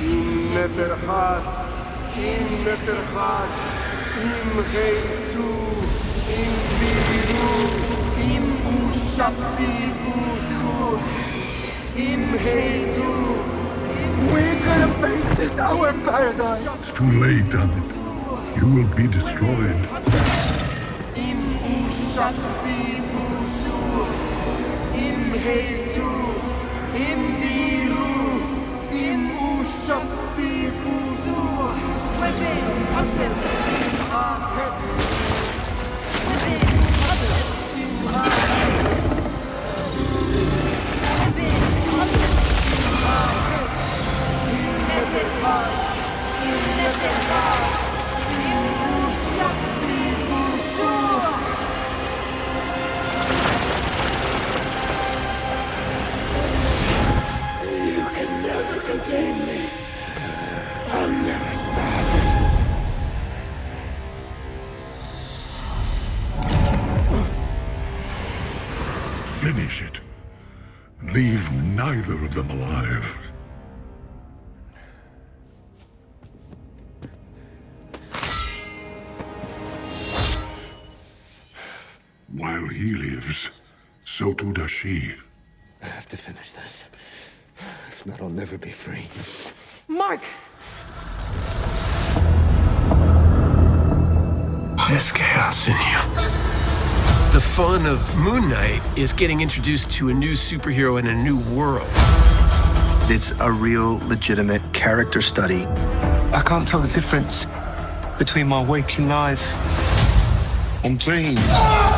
Είμαι Περχάτ, είμαι Περχάτ, im Heitu, im Biru, im Ushabti Busur, im Heitu. We could have made this our paradise. It's too late, Ammit. You will be destroyed. Im Ushabti Busur, im Heitu, im Biru. Finish it. Leave neither of them alive. While he lives, so too does she. I have to finish this. If not, I'll never be free. Mark! There's chaos in you. The fun of Moon Knight is getting introduced to a new superhero in a new world. It's a real, legitimate character study. I can't tell the difference between my waking life and dreams.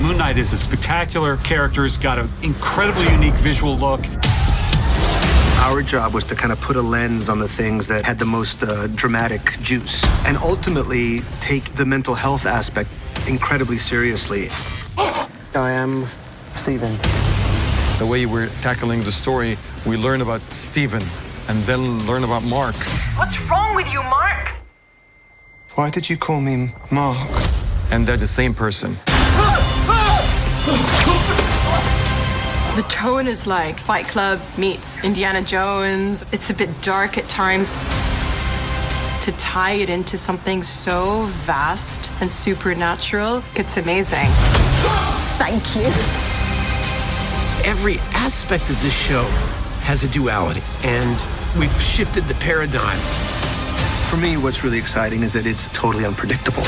Moon Knight is a spectacular character. He's got an incredibly unique visual look. Our job was to kind of put a lens on the things that had the most uh, dramatic juice and ultimately take the mental health aspect incredibly seriously. I am Stephen. The way we're tackling the story, we learn about Stephen and then learn about Mark. What's wrong with you, Mark? Why did you call me Mark? And they're the same person. The tone is like Fight Club meets Indiana Jones. It's a bit dark at times. To tie it into something so vast and supernatural, it's amazing. Thank you. Every aspect of this show has a duality, and we've shifted the paradigm. For me, what's really exciting is that it's totally unpredictable.